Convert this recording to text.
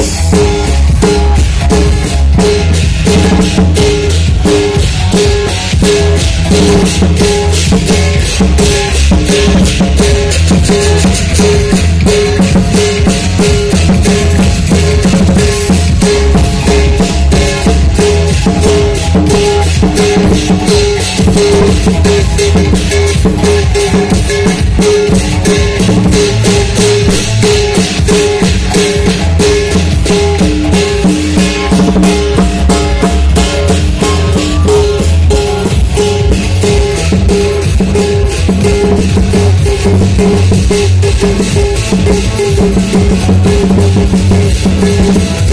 Thank you. Thank